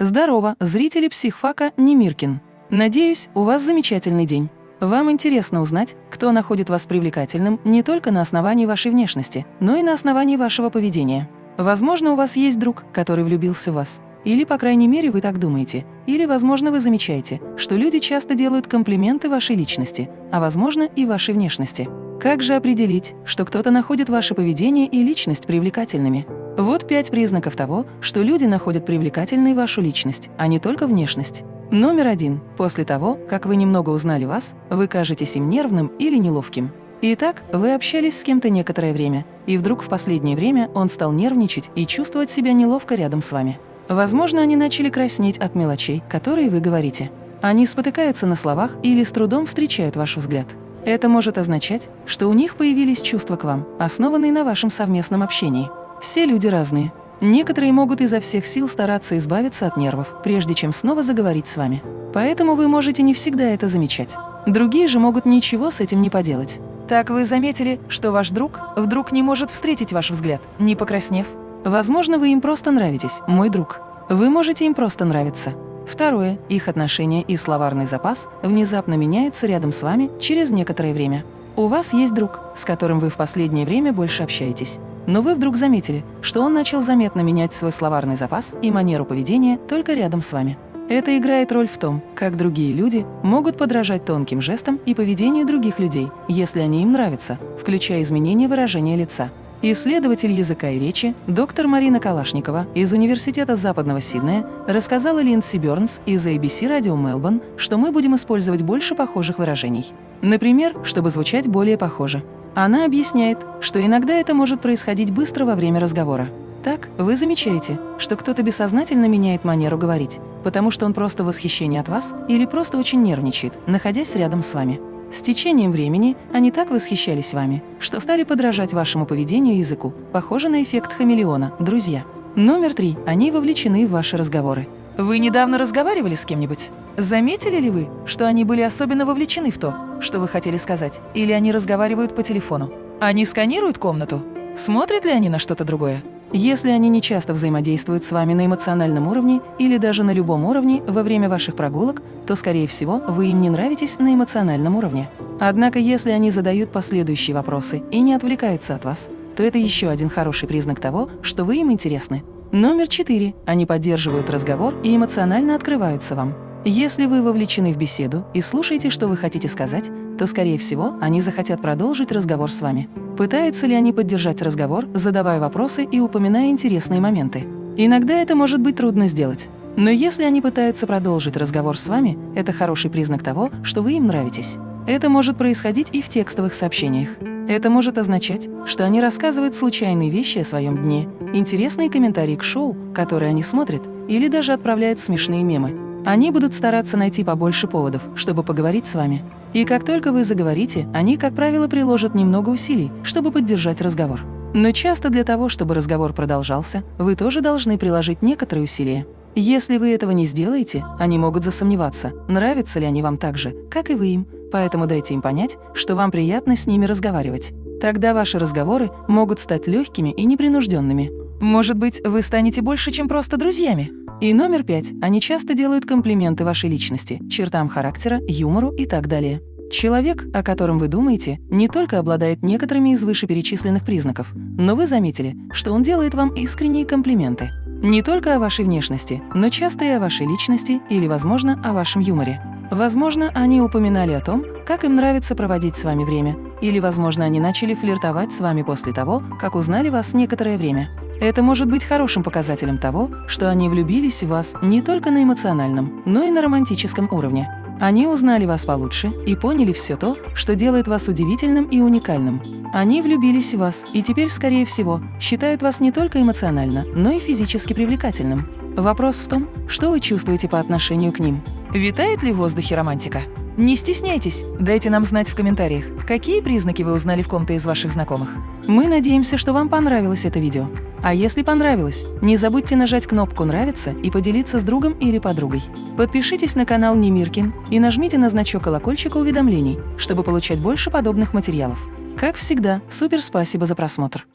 Здорово, зрители психфака Немиркин. Надеюсь, у вас замечательный день. Вам интересно узнать, кто находит вас привлекательным не только на основании вашей внешности, но и на основании вашего поведения. Возможно, у вас есть друг, который влюбился в вас. Или, по крайней мере, вы так думаете. Или, возможно, вы замечаете, что люди часто делают комплименты вашей личности, а, возможно, и вашей внешности. Как же определить, что кто-то находит ваше поведение и личность привлекательными? Вот пять признаков того, что люди находят привлекательной вашу личность, а не только внешность. Номер один. После того, как вы немного узнали вас, вы кажетесь им нервным или неловким. Итак, вы общались с кем-то некоторое время, и вдруг в последнее время он стал нервничать и чувствовать себя неловко рядом с вами. Возможно, они начали краснеть от мелочей, которые вы говорите. Они спотыкаются на словах или с трудом встречают ваш взгляд. Это может означать, что у них появились чувства к вам, основанные на вашем совместном общении. Все люди разные. Некоторые могут изо всех сил стараться избавиться от нервов, прежде чем снова заговорить с вами. Поэтому вы можете не всегда это замечать. Другие же могут ничего с этим не поделать. Так вы заметили, что ваш друг вдруг не может встретить ваш взгляд, не покраснев? Возможно, вы им просто нравитесь, мой друг. Вы можете им просто нравиться. Второе. Их отношения и словарный запас внезапно меняются рядом с вами через некоторое время. У вас есть друг, с которым вы в последнее время больше общаетесь. Но вы вдруг заметили, что он начал заметно менять свой словарный запас и манеру поведения только рядом с вами. Это играет роль в том, как другие люди могут подражать тонким жестам и поведению других людей, если они им нравятся, включая изменение выражения лица. Исследователь языка и речи, доктор Марина Калашникова из Университета Западного Сиднея рассказала Линдси Бёрнс из ABC Radio Melbourne, что мы будем использовать больше похожих выражений. Например, чтобы звучать более похоже. Она объясняет, что иногда это может происходить быстро во время разговора. Так, вы замечаете, что кто-то бессознательно меняет манеру говорить, потому что он просто в восхищении от вас или просто очень нервничает, находясь рядом с вами. С течением времени они так восхищались вами, что стали подражать вашему поведению и языку, похоже на эффект хамелеона, друзья. Номер три. Они вовлечены в ваши разговоры. Вы недавно разговаривали с кем-нибудь? Заметили ли вы, что они были особенно вовлечены в то, что вы хотели сказать, или они разговаривают по телефону? Они сканируют комнату? Смотрят ли они на что-то другое? Если они не часто взаимодействуют с вами на эмоциональном уровне или даже на любом уровне во время ваших прогулок, то, скорее всего, вы им не нравитесь на эмоциональном уровне. Однако, если они задают последующие вопросы и не отвлекаются от вас, то это еще один хороший признак того, что вы им интересны. Номер четыре. Они поддерживают разговор и эмоционально открываются вам. Если вы вовлечены в беседу и слушаете, что вы хотите сказать, то, скорее всего, они захотят продолжить разговор с вами. Пытаются ли они поддержать разговор, задавая вопросы и упоминая интересные моменты? Иногда это может быть трудно сделать. Но если они пытаются продолжить разговор с вами, это хороший признак того, что вы им нравитесь. Это может происходить и в текстовых сообщениях. Это может означать, что они рассказывают случайные вещи о своем дне, интересные комментарии к шоу, которые они смотрят, или даже отправляют смешные мемы. Они будут стараться найти побольше поводов, чтобы поговорить с вами. И как только вы заговорите, они, как правило, приложат немного усилий, чтобы поддержать разговор. Но часто для того, чтобы разговор продолжался, вы тоже должны приложить некоторые усилия. Если вы этого не сделаете, они могут засомневаться, нравятся ли они вам так же, как и вы им, поэтому дайте им понять, что вам приятно с ними разговаривать. Тогда ваши разговоры могут стать легкими и непринужденными. Может быть, вы станете больше, чем просто друзьями? И номер пять. Они часто делают комплименты вашей личности, чертам характера, юмору и так далее. Человек, о котором вы думаете, не только обладает некоторыми из вышеперечисленных признаков, но вы заметили, что он делает вам искренние комплименты. Не только о вашей внешности, но часто и о вашей личности или, возможно, о вашем юморе. Возможно, они упоминали о том, как им нравится проводить с вами время, или, возможно, они начали флиртовать с вами после того, как узнали вас некоторое время. Это может быть хорошим показателем того, что они влюбились в вас не только на эмоциональном, но и на романтическом уровне. Они узнали вас получше и поняли все то, что делает вас удивительным и уникальным. Они влюбились в вас и теперь, скорее всего, считают вас не только эмоционально, но и физически привлекательным. Вопрос в том, что вы чувствуете по отношению к ним. Витает ли в воздухе романтика? Не стесняйтесь, дайте нам знать в комментариях, какие признаки вы узнали в ком-то из ваших знакомых. Мы надеемся, что вам понравилось это видео. А если понравилось, не забудьте нажать кнопку «Нравится» и поделиться с другом или подругой. Подпишитесь на канал Немиркин и нажмите на значок колокольчика уведомлений, чтобы получать больше подобных материалов. Как всегда, супер спасибо за просмотр!